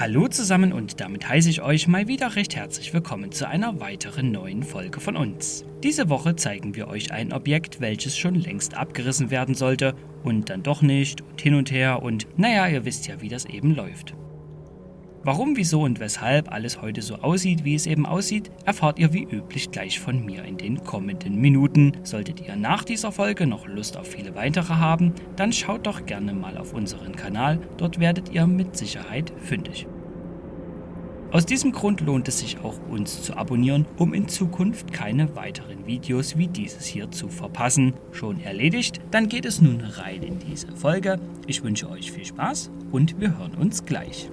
Hallo zusammen und damit heiße ich euch mal wieder recht herzlich willkommen zu einer weiteren neuen Folge von uns. Diese Woche zeigen wir euch ein Objekt, welches schon längst abgerissen werden sollte und dann doch nicht und hin und her und naja, ihr wisst ja, wie das eben läuft. Warum, wieso und weshalb alles heute so aussieht, wie es eben aussieht, erfahrt ihr wie üblich gleich von mir in den kommenden Minuten. Solltet ihr nach dieser Folge noch Lust auf viele weitere haben, dann schaut doch gerne mal auf unseren Kanal, dort werdet ihr mit Sicherheit fündig. Aus diesem Grund lohnt es sich auch uns zu abonnieren, um in Zukunft keine weiteren Videos wie dieses hier zu verpassen. Schon erledigt? Dann geht es nun rein in diese Folge. Ich wünsche euch viel Spaß und wir hören uns gleich.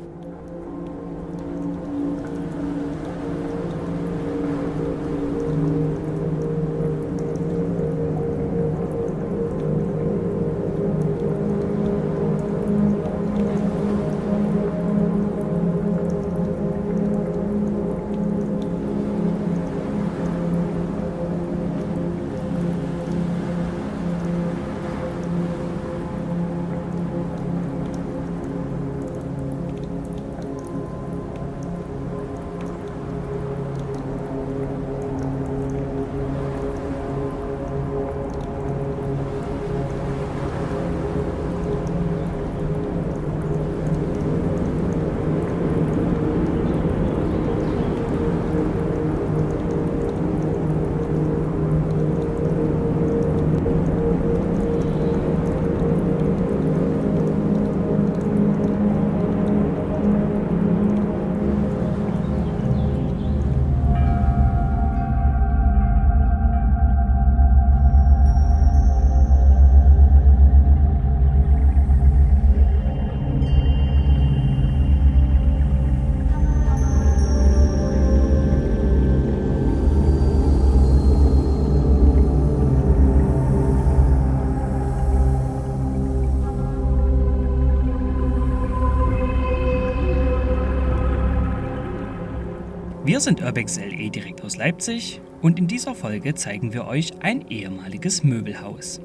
Wir sind Urbex LE direkt aus Leipzig und in dieser Folge zeigen wir euch ein ehemaliges Möbelhaus.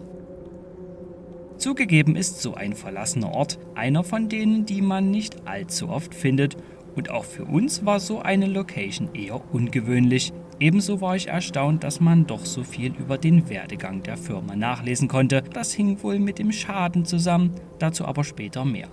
Zugegeben ist so ein verlassener Ort einer von denen, die man nicht allzu oft findet und auch für uns war so eine Location eher ungewöhnlich. Ebenso war ich erstaunt, dass man doch so viel über den Werdegang der Firma nachlesen konnte. Das hing wohl mit dem Schaden zusammen, dazu aber später mehr.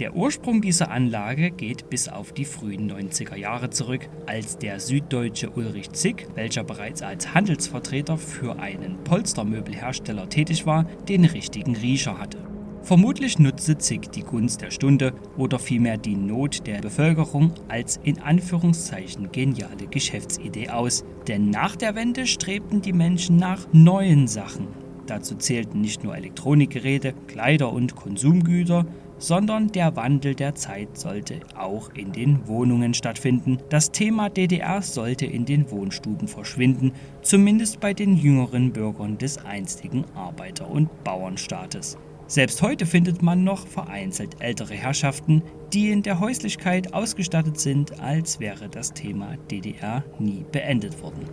Der Ursprung dieser Anlage geht bis auf die frühen 90er Jahre zurück, als der süddeutsche Ulrich Zick, welcher bereits als Handelsvertreter für einen Polstermöbelhersteller tätig war, den richtigen Riecher hatte. Vermutlich nutzte Zick die Gunst der Stunde oder vielmehr die Not der Bevölkerung als in Anführungszeichen geniale Geschäftsidee aus, denn nach der Wende strebten die Menschen nach neuen Sachen. Dazu zählten nicht nur Elektronikgeräte, Kleider und Konsumgüter, sondern der Wandel der Zeit sollte auch in den Wohnungen stattfinden. Das Thema DDR sollte in den Wohnstuben verschwinden, zumindest bei den jüngeren Bürgern des einstigen Arbeiter- und Bauernstaates. Selbst heute findet man noch vereinzelt ältere Herrschaften, die in der Häuslichkeit ausgestattet sind, als wäre das Thema DDR nie beendet worden.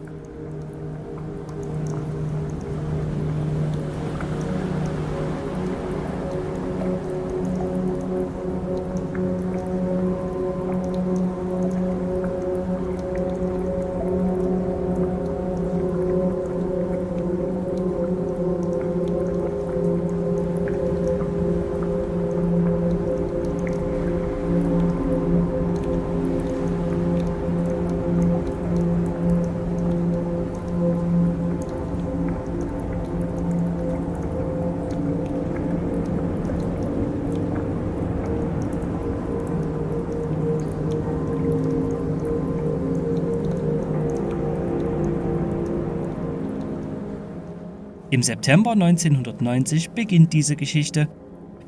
Im September 1990 beginnt diese Geschichte.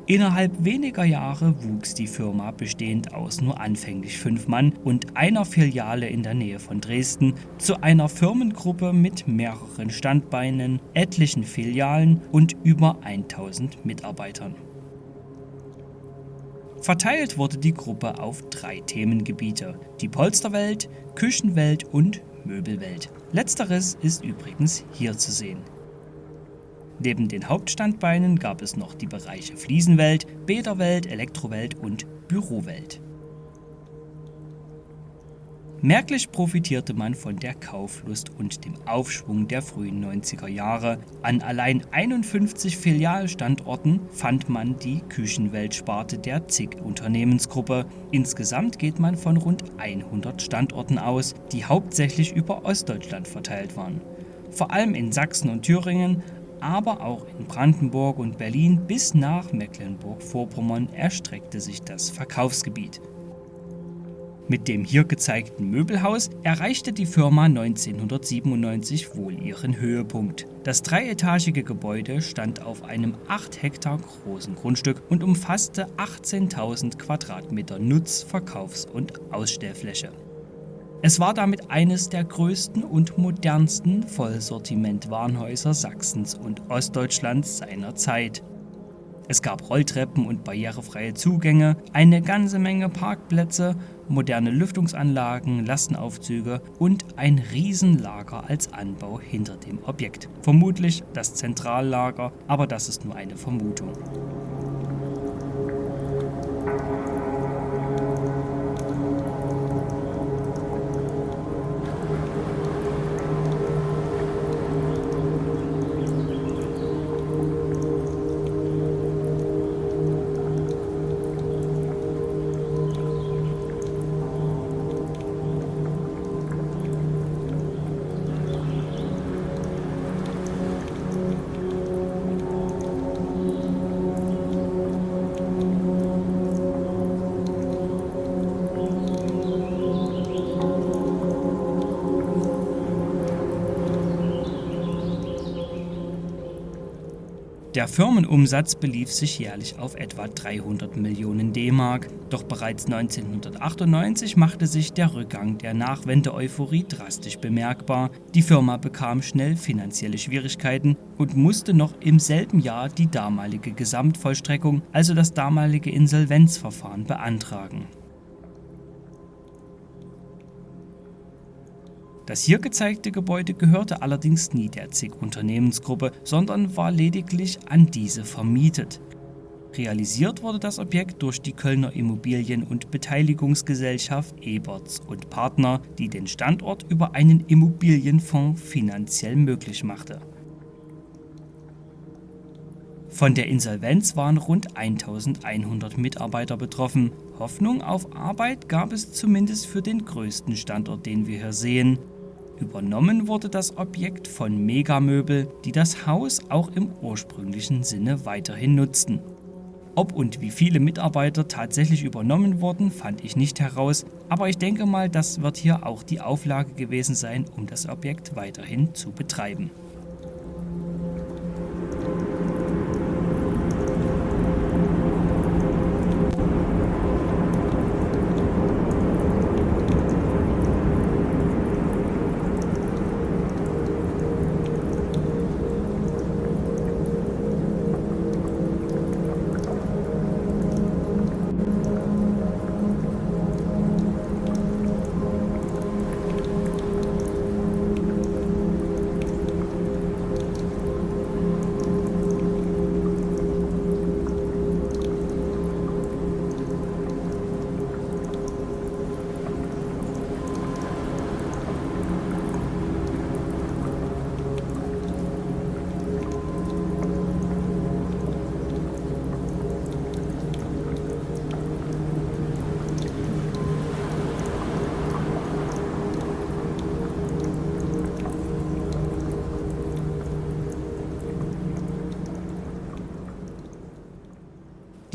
Innerhalb weniger Jahre wuchs die Firma bestehend aus nur anfänglich fünf Mann und einer Filiale in der Nähe von Dresden zu einer Firmengruppe mit mehreren Standbeinen, etlichen Filialen und über 1000 Mitarbeitern. Verteilt wurde die Gruppe auf drei Themengebiete, die Polsterwelt, Küchenwelt und Möbelwelt. Letzteres ist übrigens hier zu sehen. Neben den Hauptstandbeinen gab es noch die Bereiche Fliesenwelt, Bäderwelt, Elektrowelt und Bürowelt. Merklich profitierte man von der Kauflust und dem Aufschwung der frühen 90er Jahre. An allein 51 Filialstandorten fand man die Küchenweltsparte der ZIG Unternehmensgruppe. Insgesamt geht man von rund 100 Standorten aus, die hauptsächlich über Ostdeutschland verteilt waren. Vor allem in Sachsen und Thüringen, aber auch in Brandenburg und Berlin bis nach Mecklenburg-Vorpommern erstreckte sich das Verkaufsgebiet. Mit dem hier gezeigten Möbelhaus erreichte die Firma 1997 wohl ihren Höhepunkt. Das dreietagige Gebäude stand auf einem 8 Hektar großen Grundstück und umfasste 18.000 Quadratmeter Nutz-, Verkaufs- und Ausstellfläche. Es war damit eines der größten und modernsten Vollsortiment-Warenhäuser Sachsens und Ostdeutschlands seiner Zeit. Es gab Rolltreppen und barrierefreie Zugänge, eine ganze Menge Parkplätze, moderne Lüftungsanlagen, Lastenaufzüge und ein Riesenlager als Anbau hinter dem Objekt. Vermutlich das Zentrallager, aber das ist nur eine Vermutung. Der Firmenumsatz belief sich jährlich auf etwa 300 Millionen D-Mark. Doch bereits 1998 machte sich der Rückgang der Nachwende-Euphorie drastisch bemerkbar. Die Firma bekam schnell finanzielle Schwierigkeiten und musste noch im selben Jahr die damalige Gesamtvollstreckung, also das damalige Insolvenzverfahren, beantragen. Das hier gezeigte Gebäude gehörte allerdings nie der ZIG-Unternehmensgruppe, sondern war lediglich an diese vermietet. Realisiert wurde das Objekt durch die Kölner Immobilien- und Beteiligungsgesellschaft Eberts und Partner, die den Standort über einen Immobilienfonds finanziell möglich machte. Von der Insolvenz waren rund 1100 Mitarbeiter betroffen. Hoffnung auf Arbeit gab es zumindest für den größten Standort, den wir hier sehen. Übernommen wurde das Objekt von Megamöbel, die das Haus auch im ursprünglichen Sinne weiterhin nutzten. Ob und wie viele Mitarbeiter tatsächlich übernommen wurden, fand ich nicht heraus, aber ich denke mal, das wird hier auch die Auflage gewesen sein, um das Objekt weiterhin zu betreiben.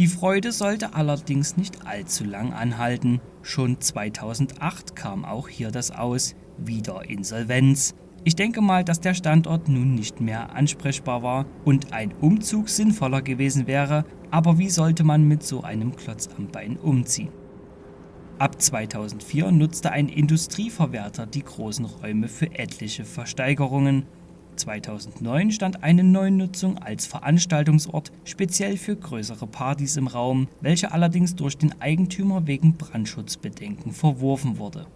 Die Freude sollte allerdings nicht allzu lang anhalten. Schon 2008 kam auch hier das Aus, wieder Insolvenz. Ich denke mal, dass der Standort nun nicht mehr ansprechbar war und ein Umzug sinnvoller gewesen wäre, aber wie sollte man mit so einem Klotz am Bein umziehen? Ab 2004 nutzte ein Industrieverwerter die großen Räume für etliche Versteigerungen 2009 stand eine Neunutzung als Veranstaltungsort speziell für größere Partys im Raum, welche allerdings durch den Eigentümer wegen Brandschutzbedenken verworfen wurde.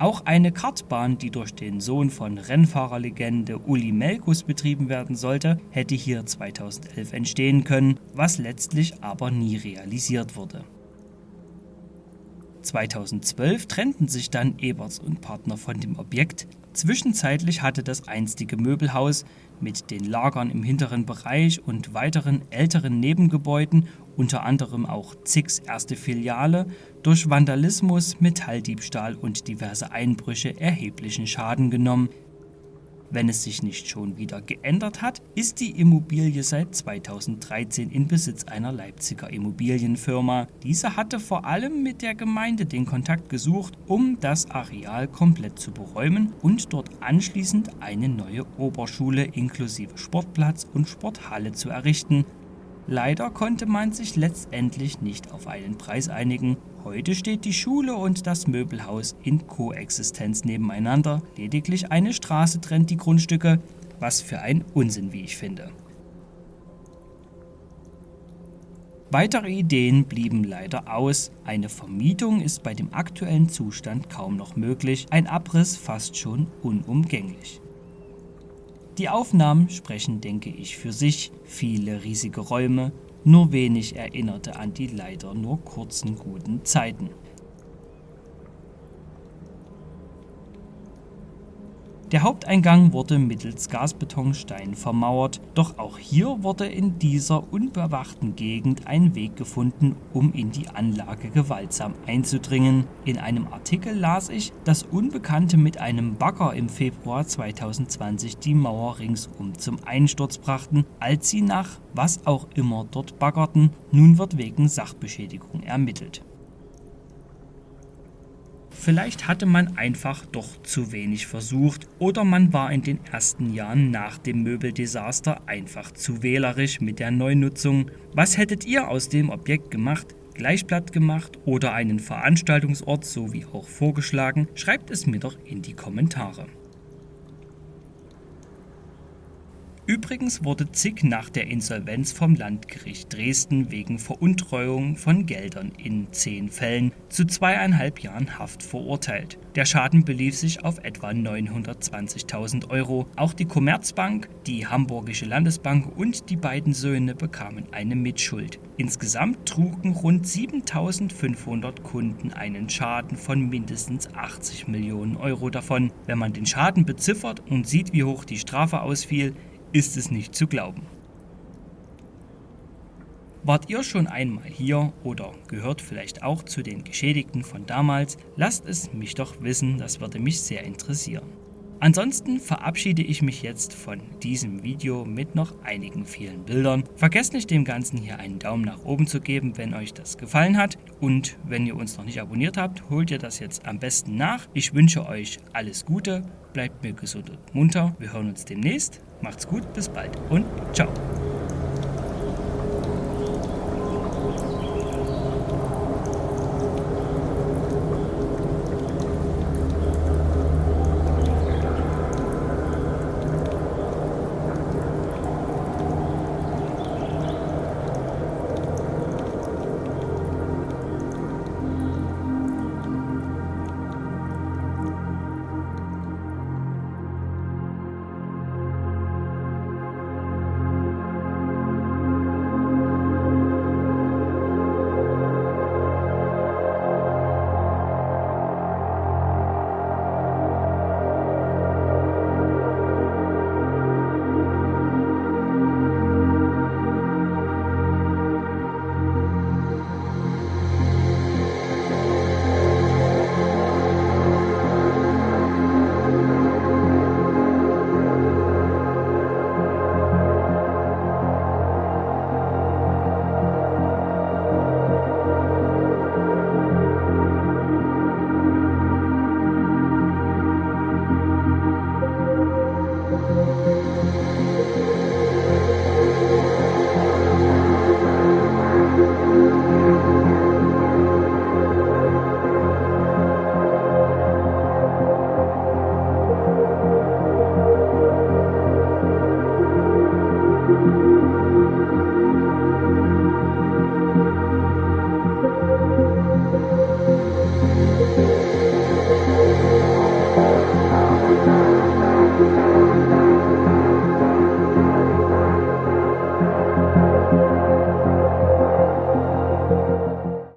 Auch eine Kartbahn, die durch den Sohn von Rennfahrerlegende Uli Melkus betrieben werden sollte, hätte hier 2011 entstehen können, was letztlich aber nie realisiert wurde. 2012 trennten sich dann Eberts und Partner von dem Objekt. Zwischenzeitlich hatte das einstige Möbelhaus mit den Lagern im hinteren Bereich und weiteren älteren Nebengebäuden, unter anderem auch Zix erste Filiale, durch Vandalismus, Metalldiebstahl und diverse Einbrüche erheblichen Schaden genommen. Wenn es sich nicht schon wieder geändert hat, ist die Immobilie seit 2013 in Besitz einer Leipziger Immobilienfirma. Diese hatte vor allem mit der Gemeinde den Kontakt gesucht, um das Areal komplett zu beräumen und dort anschließend eine neue Oberschule inklusive Sportplatz und Sporthalle zu errichten. Leider konnte man sich letztendlich nicht auf einen Preis einigen. Heute steht die Schule und das Möbelhaus in Koexistenz nebeneinander. Lediglich eine Straße trennt die Grundstücke, was für ein Unsinn, wie ich finde. Weitere Ideen blieben leider aus. Eine Vermietung ist bei dem aktuellen Zustand kaum noch möglich, ein Abriss fast schon unumgänglich. Die Aufnahmen sprechen, denke ich, für sich. Viele riesige Räume, nur wenig erinnerte an die leider nur kurzen guten Zeiten. Der Haupteingang wurde mittels Gasbetonstein vermauert, doch auch hier wurde in dieser unbewachten Gegend ein Weg gefunden, um in die Anlage gewaltsam einzudringen. In einem Artikel las ich, dass Unbekannte mit einem Bagger im Februar 2020 die Mauer ringsum zum Einsturz brachten, als sie nach was auch immer dort baggerten. Nun wird wegen Sachbeschädigung ermittelt. Vielleicht hatte man einfach doch zu wenig versucht oder man war in den ersten Jahren nach dem Möbeldesaster einfach zu wählerisch mit der Neunutzung. Was hättet ihr aus dem Objekt gemacht? Gleich platt gemacht oder einen Veranstaltungsort so wie auch vorgeschlagen? Schreibt es mir doch in die Kommentare. Übrigens wurde Zick nach der Insolvenz vom Landgericht Dresden wegen Veruntreuung von Geldern in zehn Fällen zu zweieinhalb Jahren Haft verurteilt. Der Schaden belief sich auf etwa 920.000 Euro. Auch die Commerzbank, die Hamburgische Landesbank und die beiden Söhne bekamen eine Mitschuld. Insgesamt trugen rund 7.500 Kunden einen Schaden von mindestens 80 Millionen Euro davon. Wenn man den Schaden beziffert und sieht, wie hoch die Strafe ausfiel, ist es nicht zu glauben. Wart ihr schon einmal hier oder gehört vielleicht auch zu den Geschädigten von damals? Lasst es mich doch wissen, das würde mich sehr interessieren. Ansonsten verabschiede ich mich jetzt von diesem Video mit noch einigen vielen Bildern. Vergesst nicht dem Ganzen hier einen Daumen nach oben zu geben, wenn euch das gefallen hat. Und wenn ihr uns noch nicht abonniert habt, holt ihr das jetzt am besten nach. Ich wünsche euch alles Gute, bleibt mir gesund und munter. Wir hören uns demnächst. Macht's gut, bis bald und ciao.